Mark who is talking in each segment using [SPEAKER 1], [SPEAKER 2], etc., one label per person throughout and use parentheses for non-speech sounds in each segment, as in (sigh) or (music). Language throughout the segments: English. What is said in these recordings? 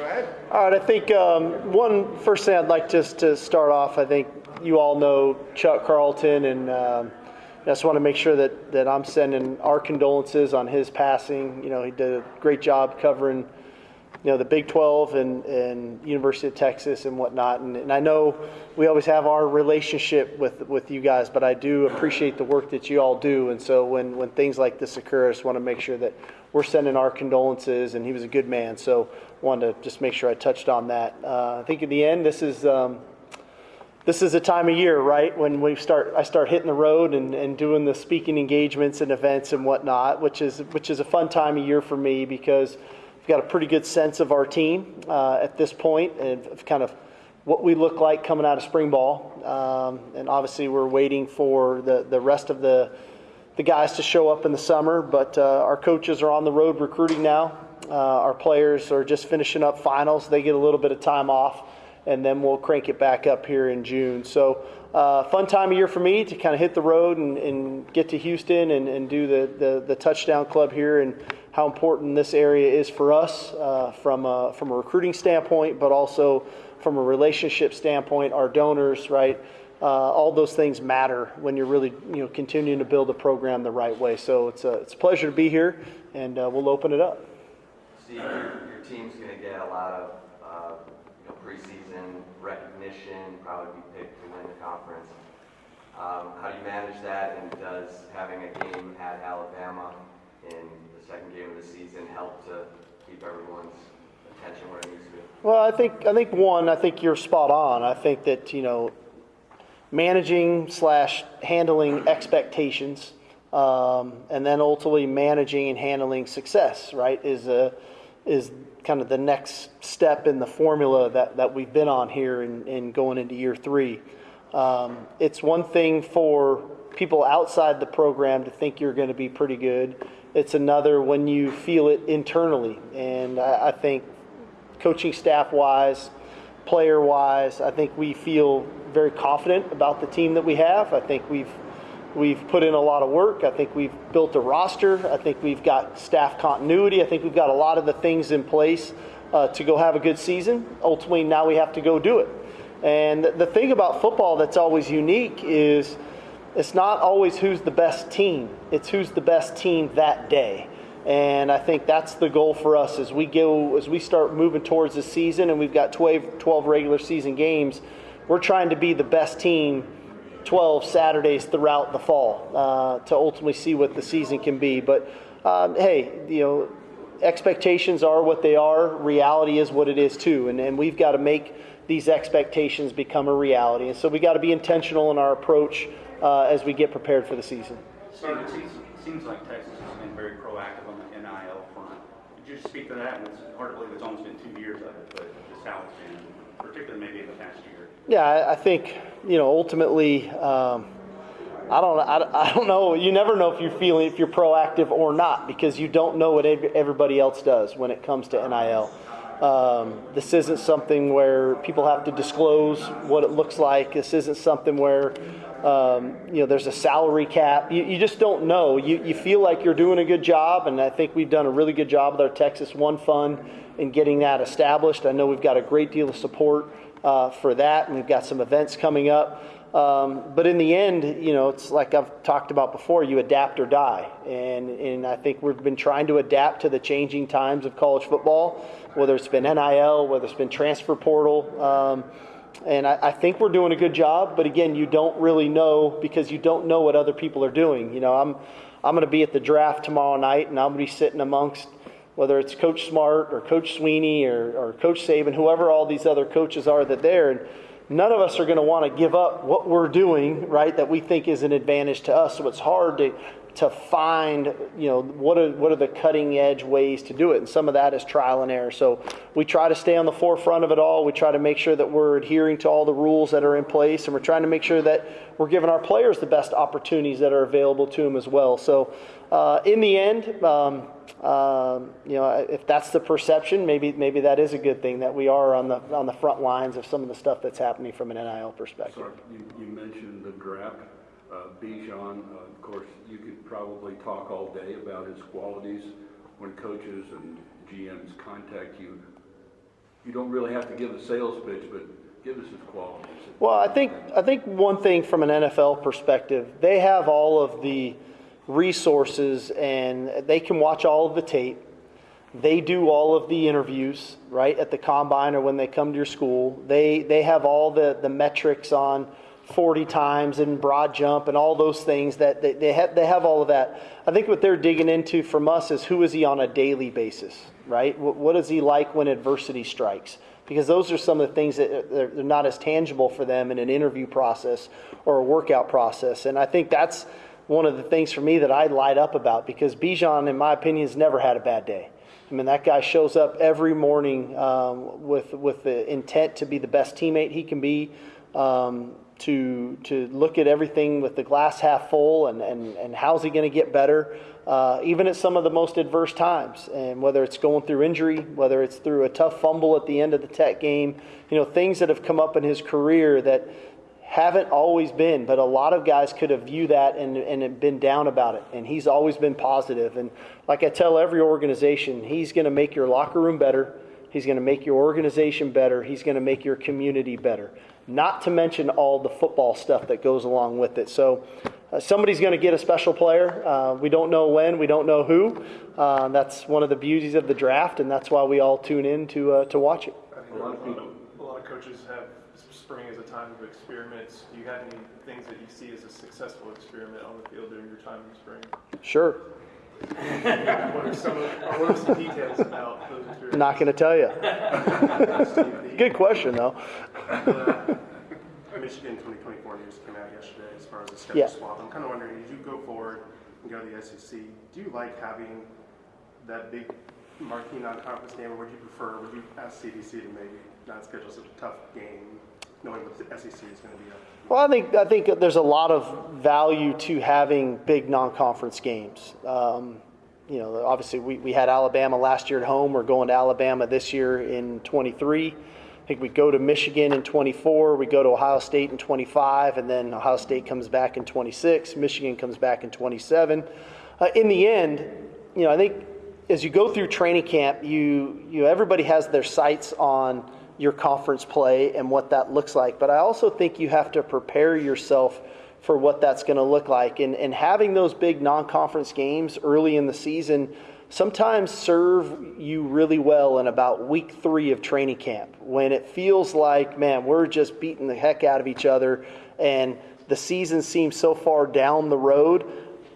[SPEAKER 1] Ahead.
[SPEAKER 2] All right, I think um, one first thing I'd like just to start off. I think you all know Chuck Carlton, and um, I just want to make sure that that I'm sending our condolences on his passing. You know, he did a great job covering, you know, the Big 12 and and University of Texas and whatnot. And, and I know we always have our relationship with with you guys, but I do appreciate the work that you all do. And so when when things like this occur, I just want to make sure that we're sending our condolences. And he was a good man, so wanted to just make sure I touched on that. Uh, I think in the end, this is. Um, this is a time of year, right, when we start. I start hitting the road and, and doing the speaking engagements and events and whatnot, which is which is a fun time of year for me because I've got a pretty good sense of our team uh, at this point and of kind of what we look like coming out of spring ball. Um, and obviously, we're waiting for the the rest of the the guys to show up in the summer. But uh, our coaches are on the road recruiting now. Uh, our players are just finishing up finals. They get a little bit of time off and then we'll crank it back up here in June. So, uh, fun time of year for me to kind of hit the road and, and get to Houston and, and do the, the, the, touchdown club here and how important this area is for us uh, from, a, from a recruiting standpoint, but also from a relationship standpoint, our donors, right? Uh, all those things matter when you're really, you know, continuing to build a program the right way. So it's a, it's a pleasure to be here, and uh, we'll open it up.
[SPEAKER 3] Steve, your, your team's going to get a lot of uh, you know, preseason recognition, probably be picked to win the conference. Um, how do you manage that, and does having a game at Alabama in the second game of the season help to keep everyone's attention where it needs to be?
[SPEAKER 2] Well, I think I think one, I think you're spot on. I think that you know, managing slash handling expectations, um, and then ultimately managing and handling success, right, is a is kind of the next step in the formula that, that we've been on here in, in going into year three. Um, it's one thing for people outside the program to think you're going to be pretty good. It's another when you feel it internally. And I, I think coaching staff wise, player wise, I think we feel very confident about the team that we have. I think we've We've put in a lot of work. I think we've built a roster. I think we've got staff continuity. I think we've got a lot of the things in place uh, to go have a good season. Ultimately, now we have to go do it. And the thing about football that's always unique is it's not always who's the best team, it's who's the best team that day. And I think that's the goal for us as we go as we start moving towards the season and we've got 12, 12 regular season games. We're trying to be the best team 12 Saturdays throughout the fall uh, to ultimately see what the season can be. But um, hey, you know, expectations are what they are. Reality is what it is too, and and we've got to make these expectations become a reality. And so we've got to be intentional in our approach uh, as we get prepared for the season.
[SPEAKER 4] Steve, it seems, seems like Texas has been very proactive on the NIL front. Could you speak to that? It's hard to believe it's almost been two years of it, but just how it's been, particularly maybe in the past year.
[SPEAKER 2] Yeah, I, I think you know ultimately. Um, I don't, I, I don't know. You never know if you're feeling if you're proactive or not because you don't know what everybody else does when it comes to NIL. Um, this isn't something where people have to disclose what it looks like. This isn't something where um, you know there's a salary cap. You, you just don't know. You, you feel like you're doing a good job, and I think we've done a really good job with our Texas One Fund in getting that established. I know we've got a great deal of support uh, for that, and we've got some events coming up. Um, but in the end, you know, it's like I've talked about before, you adapt or die. And, and I think we've been trying to adapt to the changing times of college football, whether it's been NIL, whether it's been transfer portal. Um, and I, I, think we're doing a good job, but again, you don't really know because you don't know what other people are doing. You know, I'm, I'm going to be at the draft tomorrow night, and I'm going to be sitting amongst whether it's Coach Smart or Coach Swinney or, or Coach Saban, whoever all these other coaches are that there. And none of us are going to want to give up what we're doing, right, that we think is an advantage to us. So it's hard to, to find, you know, what are, what are the cutting edge ways to do it. And some of that is trial and error. So we try to stay on the forefront of it all. We try to make sure that we're adhering to all the rules that are in place. And we're trying to make sure that we're giving our players the best opportunities that are available to them as well. So uh, in the end, um, um, you know, if that's the perception, maybe maybe that is a good thing that we are on the on the front lines of some of the stuff that's happening from an NIL perspective.
[SPEAKER 5] Sorry, you, you mentioned the draft. Uh, Bijan, uh, of course, you could probably talk all day about his qualities when coaches and GMs contact you. you don't really have to give a sales pitch, but give us his qualities.
[SPEAKER 2] Well, I think I think one thing from an NFL perspective, they have all of the resources and they can watch all of the tape. They do all of the interviews, right, at the combine or when they come to your school. They they have all the, the metrics on 40 times and broad jump and all those things that they, they have they have all of that. I think what they're digging into from us is who is he on a daily basis, right? What, what is he like when adversity strikes? because those are some of the things that uh, they're, they're not as tangible for them in an interview process or a workout process. And I think that's one of the things for me that I light up about because Bijan, in my opinion, has never had a bad day. I mean, that guy shows up every morning um, with with the intent to be the best teammate he can be, um, to to look at everything with the glass half full, and and, and how's he going to get better, uh, even at some of the most adverse times, and whether it's going through injury, whether it's through a tough fumble at the end of the Tech game, you know, things that have come up in his career that haven't always been, but a lot of guys could have viewed that and, and been down about it. And he's always been positive. And like I tell every organization, he's going to make your locker room better. He's going to make your organization better. He's going to make your community better. Not to mention all the football stuff that goes along with it. So uh, somebody's going to get a special player. Uh, we don't know when. We don't know who. Uh, that's one of the beauties of the draft, and that's why we all tune in to uh, to watch it.
[SPEAKER 1] I think a lot, of, a lot of coaches have spring as a time of experiments. Do you have any things that you see as a successful experiment on the field during your time in spring?
[SPEAKER 2] Sure. (laughs)
[SPEAKER 1] what are some of, or what are some details about those experiments?
[SPEAKER 2] Not going to tell you. (laughs) Good question, though.
[SPEAKER 6] Uh, Michigan 2024 news came out yesterday as far as the schedule
[SPEAKER 2] Yeah.
[SPEAKER 6] swap. I'm kind of wondering, as you go forward and go to the SEC, do you like having that big marquee non-conference game, or would you prefer, would you ask CDC to maybe not schedule such a tough game, knowing what the SEC is going to be up?
[SPEAKER 2] Well, I think I think there's a lot of value to having big non-conference games. Um, you know, obviously we, we had Alabama last year at home. We're going to Alabama this year in 23. I think we go to Michigan in 24. We go to Ohio State in 25, and then Ohio State comes back in 26. Michigan comes back in 27. Uh, in the end, you know, I think as you go through training camp, you you everybody has their sights on your conference play and what that looks like. But I also think you have to prepare yourself for what that's going to look like. And, and having those big non conference games early in the season sometimes serve you really well in about week three of training camp when it feels like, man, we're just beating the heck out of each other and the season seems so far down the road.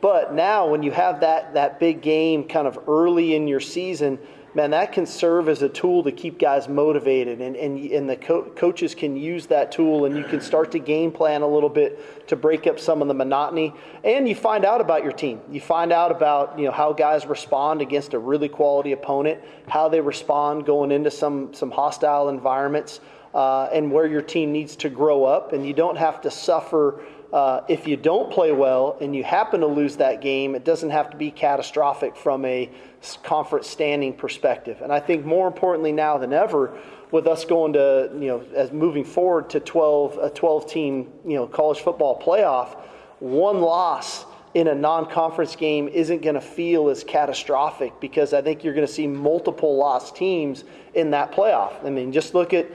[SPEAKER 2] But now, when you have that, that big game kind of early in your season, man, that can serve as a tool to keep guys motivated. And, and, and the co- coaches can use that tool, and you can start to game plan a little bit to break up some of the monotony. And you find out about your team. You find out about you know, how guys respond against a really quality opponent, how they respond going into some, some hostile environments. Uh, and where your team needs to grow up, and you don't have to suffer uh, if you don't play well and you happen to lose that game, it doesn't have to be catastrophic from a conference standing perspective. And I think more importantly now than ever, with us going to you know as moving forward to 12 a 12 team you know college football playoff, one loss in a non-conference game isn't going to feel as catastrophic because I think you're going to see multiple lost teams in that playoff. I mean, just look at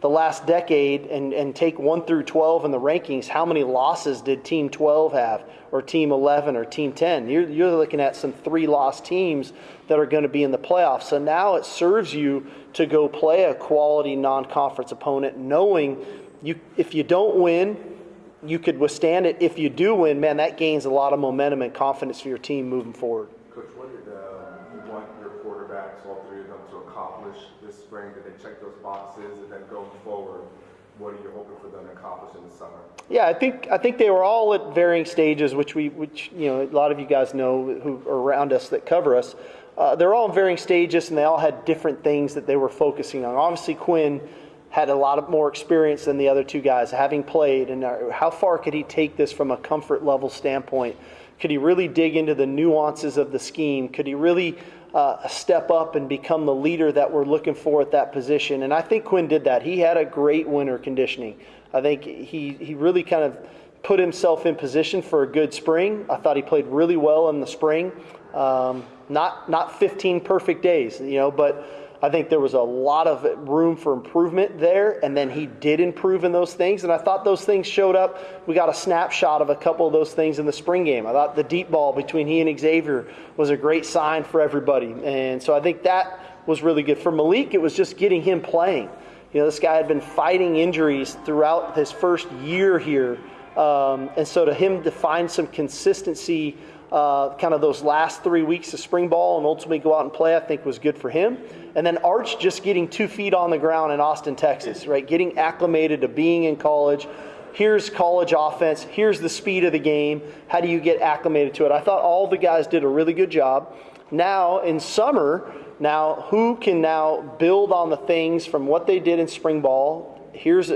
[SPEAKER 2] the last decade and, and take 1 through 12 in the rankings, how many losses did Team 12 have, or Team 11, or Team 10? You're, you're looking at some three lost teams that are going to be in the playoffs. So now it serves you to go play a quality non conference opponent, knowing you, if you don't win, you could withstand it. If you do win, man, that gains a lot of momentum and confidence for your team moving forward.
[SPEAKER 7] Coach, what did uh, you want your quarterbacks, all three of them, to accomplish this spring? Did they check those boxes? And then forward, what are you hoping for them to accomplish in the summer?
[SPEAKER 2] Yeah, I think I think they were all at varying stages, which we, which you know, a lot of you guys know who are around us that cover us. Uh, they're all in varying stages, and they all had different things that they were focusing on. Obviously, Quinn had a lot of more experience than the other two guys, having played, and uh, how far could he take this from a comfort level standpoint? Could he really dig into the nuances of the scheme? Could he really uh, step up and become the leader that we're looking for at that position? And I think Quinn did that. He had a great winter conditioning. I think he, he really kind of put himself in position for a good spring. I thought he played really well in the spring. Um, not not 15 perfect days, you know, but I think there was a lot of room for improvement there, and then he did improve in those things. And I thought those things showed up. We got a snapshot of a couple of those things in the spring game. I thought the deep ball between he and Xavier was a great sign for everybody. And so I think that was really good. For Malik, it was just getting him playing. You know, this guy had been fighting injuries throughout his first year here. Um, and so to him to find some consistency uh, kind of those last three weeks of spring ball and ultimately go out and play, I think was good for him. And then Arch just getting two feet on the ground in Austin, Texas, right? Getting acclimated to being in college. Here's college offense. Here's the speed of the game. How do you get acclimated to it? I thought all the guys did a really good job. Now in summer, now who can now build on the things from what they did in spring ball? Here's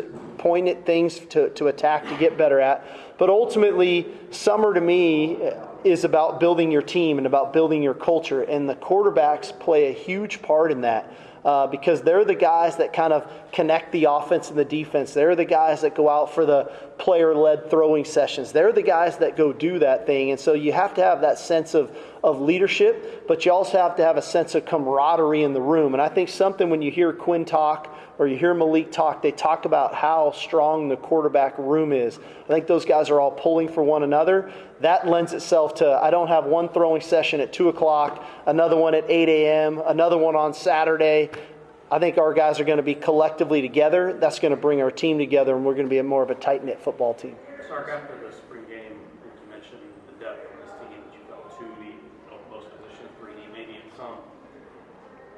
[SPEAKER 2] pointed things to, to attack to get better at. But ultimately, summer to me is about building your team and about building your culture. And the quarterbacks play a huge part in that. Uh, because they're the guys that kind of connect the offense and the defense. They're the guys that go out for the player led throwing sessions. They're the guys that go do that thing. And so you have to have that sense of, of leadership, but you also have to have a sense of camaraderie in the room. And I think something when you hear Quinn talk or you hear Malik talk, they talk about how strong the quarterback room is. I think those guys are all pulling for one another. That lends itself to I don't have one throwing session at 2 o'clock, another one at 8 a.m., another one on Saturday. I think our guys are going to be collectively together. That's going to bring our team together, and we're going to be a more of a tight knit football team.
[SPEAKER 4] Sark, after the spring game, you mentioned the depth of this team that you felt to the most positions, three D, maybe in some.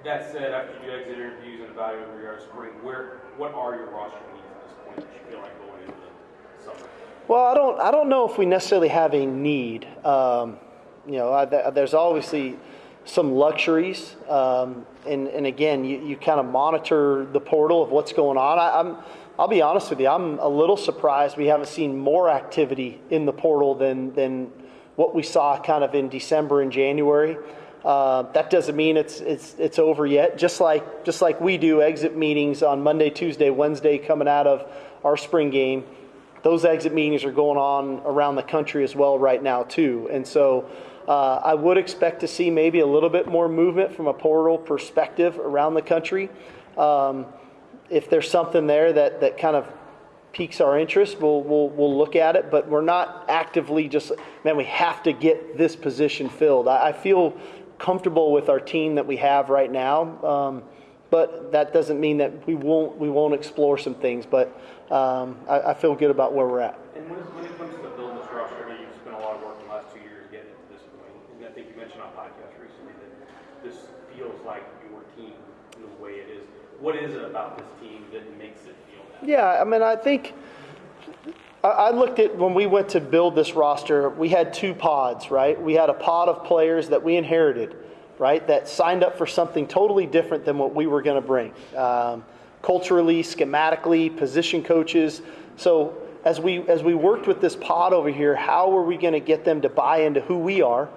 [SPEAKER 4] That said, after you do exit interviews and evaluate where you are spring, where what are your roster needs at this point that you feel like going into the summer?
[SPEAKER 2] Well, I don't. I don't know if we necessarily have a need. Um, you know, I, there's obviously some luxuries, um, and and again, you, you kind of monitor the portal of what's going on. I, I'm. I'll be honest with you. I'm a little surprised we haven't seen more activity in the portal than than what we saw kind of in December and January. Uh, that doesn't mean it's it's it's over yet. Just like just like we do exit meetings on Monday, Tuesday, Wednesday, coming out of our spring game. Those exit meetings are going on around the country as well right now too, and so uh, I would expect to see maybe a little bit more movement from a portal perspective around the country. Um, if there's something there that that kind of piques our interest, we'll, we'll, we'll look at it, but we're not actively just, man, we have to get this position filled. I, I feel comfortable with our team that we have right now. Um, but that doesn't mean that we won't we won't explore some things. But um, I, I, feel good about where we're at.
[SPEAKER 4] And when, when it comes to building this roster, I know you've spent a lot of work in the last two years getting it to this point. And I think you mentioned on podcast recently that this feels like your team in the way it is. What is it about this team that makes it feel that?
[SPEAKER 2] Yeah, I mean, I think I looked at when we went to build this roster, we had two pods, right? We had a pod of players that we inherited, right? That signed up for something totally different than what we were going to bring. Um, culturally, schematically, position coaches. So as we as we worked with this pod over here, how were we going to get them to buy into who we are,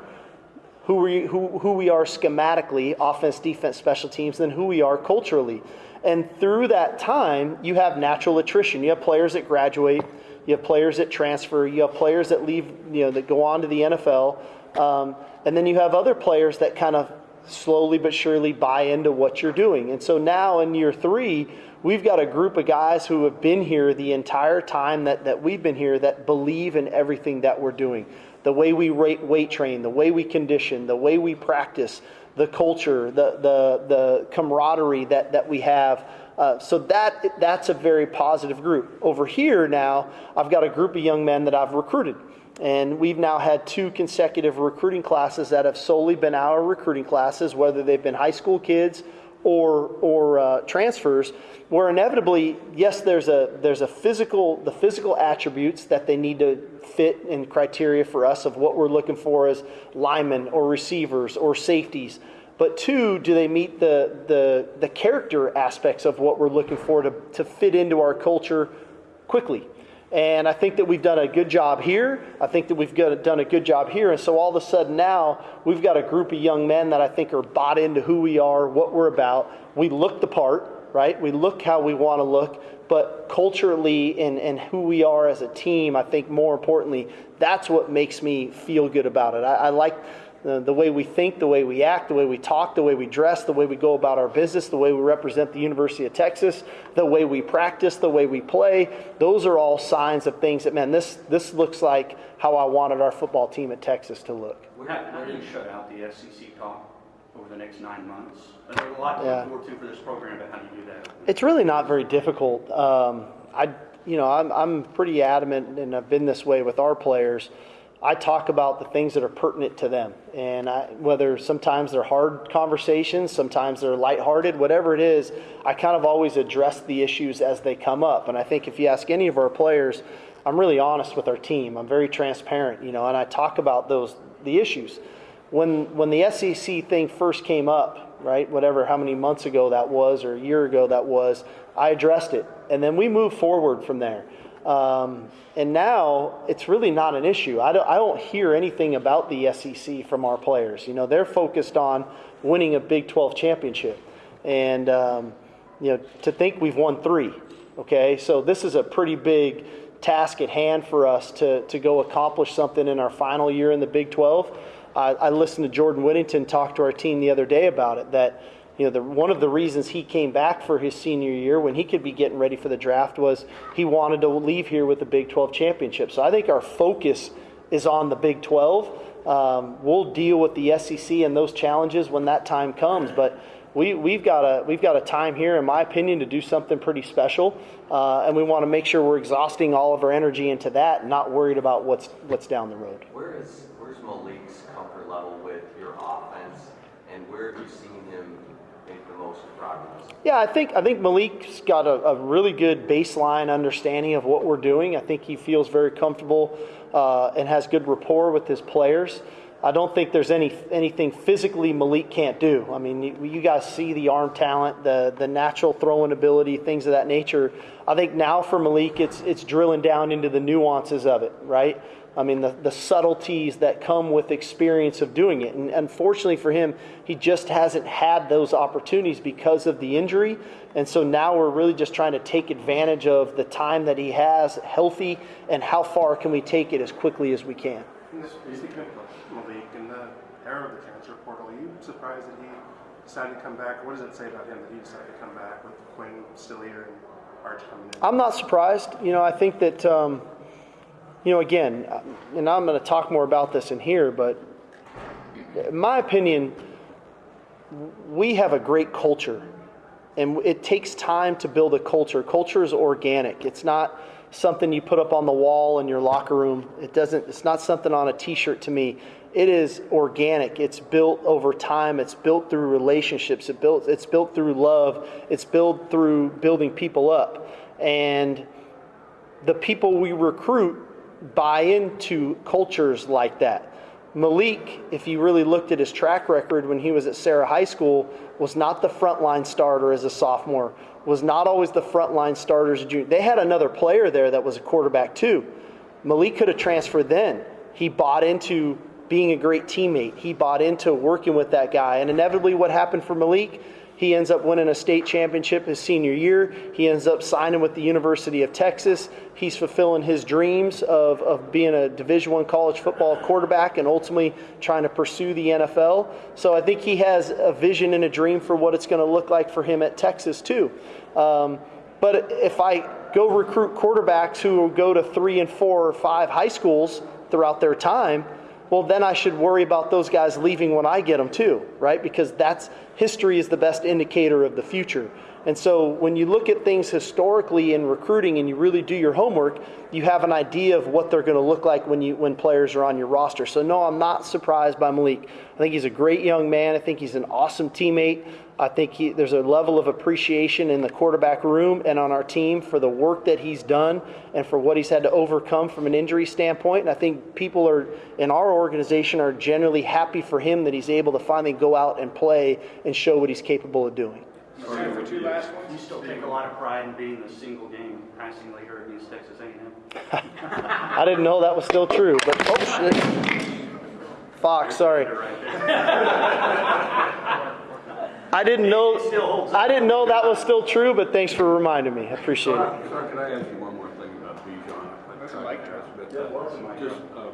[SPEAKER 2] who we who, who we are schematically, offense, defense, special teams, and who we are culturally. And through that time, you have natural attrition. You have players that graduate you have players that transfer. You have players that leave, you know, that go on to the NFL. Um, and then you have other players that kind of slowly but surely buy into what you're doing. And so now in year three, we've got a group of guys who have been here the entire time that, that we've been here that believe in everything that we're doing. The way we weight train, the way we condition, the way we practice, the culture, the, the, the camaraderie that, that we have. Uh, so that that's a very positive group. Over here now, I've got a group of young men that I've recruited. And we've now had two consecutive recruiting classes that have solely been our recruiting classes, whether they've been high school kids or or uh, transfers, where inevitably, yes, there's a there's a physical the physical attributes that they need to fit in criteria for us of what we're looking for as linemen or receivers or safeties. But two, do they meet the, the, the character aspects of what we're looking for to, to fit into our culture quickly? And I think that we've done a good job here. I think that we've got, done a good job here. And so all of a sudden now, we've got a group of young men that I think are bought into who we are, what we're about. We look the part, right? We look how we want to look. But culturally and, and who we are as a team, I think more importantly, that's what makes me feel good about it. I, I like the, the way we think, the way we act, the way we talk, the way we dress, the way we go about our business, the way we represent the University of Texas, the way we practice, the way we play. Those are all signs of things that, man, this, this looks like how I wanted our football team at Texas to look.
[SPEAKER 8] How, how going to shut out the SEC talk over the next nine months? And There's a lot to
[SPEAKER 2] Yeah.
[SPEAKER 8] look forward to for this program, but how do you do that?
[SPEAKER 2] It's really not very difficult. Um, I, you know, I'm, I'm pretty adamant, and I've been this way with our players. I talk about the things that are pertinent to them, and I, whether sometimes they're hard conversations, sometimes they're lighthearted, whatever it is, I kind of always address the issues as they come up. And I think if you ask any of our players, I'm really honest with our team. I'm very transparent, you know, and I talk about those the issues. When when the SEC thing first came up, right, whatever how many months ago that was or a year ago that was, I addressed it, and then we moved forward from there. Um, and now it's really not an issue. I don't, I don't hear anything about the SEC from our players. You know, they're focused on winning a Big 12 championship. And, um, you know, to think we've won three, okay? So this is a pretty big task at hand for us to, to go accomplish something in our final year in the Big 12. I, I listened to Jordan Whittington talk to our team the other day about it, that you know, the, one of the reasons he came back for his senior year when he could be getting ready for the draft was he wanted to leave here with the Big 12 championship. So I think our focus is on the Big 12. Um, we'll deal with the SEC and those challenges when that time comes, but we, we've got a we've got a time here, in my opinion, to do something pretty special, uh, and we want to make sure we're exhausting all of our energy into that, not worried about what's what's down the road.
[SPEAKER 3] Where is, where's Malik's comfort level with your offense, and where have you seen him make the most
[SPEAKER 2] Yeah, I think I think Malik's got a, a really good baseline understanding of what we're doing. I think he feels very comfortable uh, and has good rapport with his players. I don't think there's any anything physically Malik can't do. I mean, you, you guys see the arm talent, the the natural throwing ability, things of that nature. I think now for Malik, it's it's drilling down into the nuances of it, right? I mean, the, the subtleties that come with experience of doing it. And unfortunately for him, he just hasn't had those opportunities because of the injury. And so now we're really just trying to take advantage of the time that he has healthy and how far can we take it as quickly as we can.
[SPEAKER 6] Speaking of Malik, in the era of the transfer portal, are you surprised that he decided to come back? What does it say about him that he decided to come back with Quinn still here and Arch coming in?
[SPEAKER 2] I'm not surprised. You know, I think that, um, you know, again, and I'm going to talk more about this in here, but in my opinion, we have a great culture. And it takes time to build a culture. Culture is organic. It's not something you put up on the wall in your locker room. It doesn't it's not something on a t-shirt to me. It is organic. It's built over time. It's built through relationships. It built it's built through love. It's built through building people up. And the people we recruit buy into cultures like that. Malik, if you really looked at his track record when he was at Serra High School, was not the frontline starter as a sophomore, was not always the frontline starter as a junior. They had another player there that was a quarterback too. Malik could have transferred then. He bought into being a great teammate. He bought into working with that guy. And inevitably, what happened for Malik? He ends up winning a state championship his senior year. He ends up signing with the University of Texas. He's fulfilling his dreams of, of being a Division One college football quarterback and ultimately trying to pursue the NFL. So I think he has a vision and a dream for what it's going to look like for him at Texas too. Um, but if I go recruit quarterbacks who go to three and four or five high schools throughout their time, well, then I should worry about those guys leaving when I get them too, right? Because that's history is the best indicator of the future. And so when you look at things historically in recruiting and you really do your homework, you have an idea of what they're going to look like when you when players are on your roster. So no, I'm not surprised by Malik. I think he's a great young man. I think he's an awesome teammate. I think he, there's a level of appreciation in the quarterback room and on our team for the work that he's done and for what he's had to overcome from an injury standpoint. And I think people are in our organization are generally happy for him that he's able to finally go out and play and show what he's capable of doing.
[SPEAKER 8] Time for two last ones. You still take a lot of pride in being the single game passing leader against Texas A&M. (laughs)
[SPEAKER 2] I didn't know that was still true, but oh shit. Fox, sorry. (laughs) I didn't know. I didn't know that was still true, but thanks for reminding me. I appreciate it.
[SPEAKER 5] Sir, can I ask you one more thing about Bijan? Just, uh,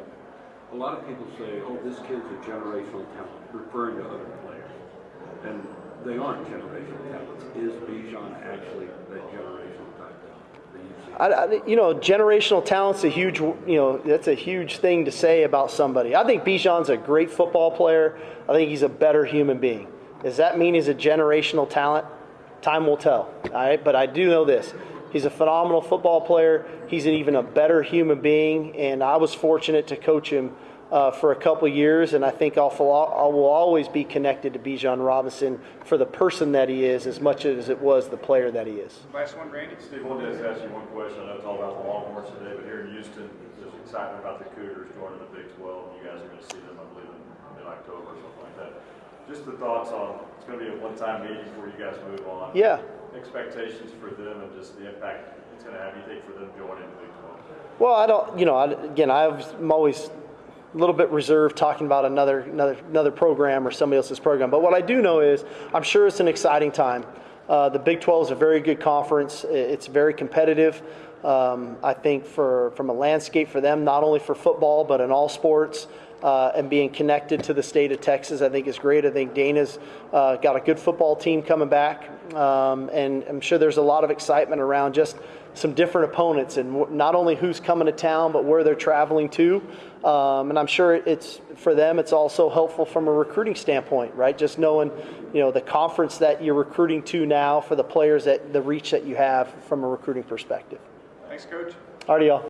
[SPEAKER 5] A lot of people say, oh, this kid's a generational talent, referring to other players. And they aren't generational talents. Is Bijan actually that generational type talent you?
[SPEAKER 2] I, I, you know, generational talent's a huge, you know, that's a huge thing to say about somebody. I think Bijan's a great football player. I think he's a better human being. Does that mean he's a generational talent? Time will tell. All right, but I do know this: he's a phenomenal football player. He's an even a better human being, and I was fortunate to coach him uh, for a couple years, and I think I'll, I will always be connected to Bijan Robinson for the person that he is, as much as it was the player that he is.
[SPEAKER 9] Last one, Randy.
[SPEAKER 10] Steve, I wanted to ask you one question. I know it's all about the Longhorns today, but here in Houston, there's excitement about the Cougars joining the Big 12. and You guys are going to see them, I believe, in, in October or something like that. Just the thoughts on, it's going to be a one-time meeting before you guys move on.
[SPEAKER 2] Yeah.
[SPEAKER 10] Expectations for them and just the impact it's going to have, you think, for them joining the Big 12?
[SPEAKER 2] Well, I don't, you know, I, again, I'm always a little bit reserved talking about another, another, another program or somebody else's program. But what I do know is I'm sure it's an exciting time. Uh, the Big 12 is a very good conference. It's very competitive. Um, I think for, from a landscape for them, not only for football, but in all sports. Uh, and being connected to the state of Texas, I think is great. I think Dana's uh, got a good football team coming back, um, and I'm sure there's a lot of excitement around just some different opponents and not only who's coming to town, but where they're traveling to. Um, and I'm sure it's for them. It's also helpful from a recruiting standpoint, right? Just knowing, you know, the conference that you're recruiting to now for the players that the reach that you have from a recruiting perspective.
[SPEAKER 9] Thanks, Coach.
[SPEAKER 2] Alrighty, y'all.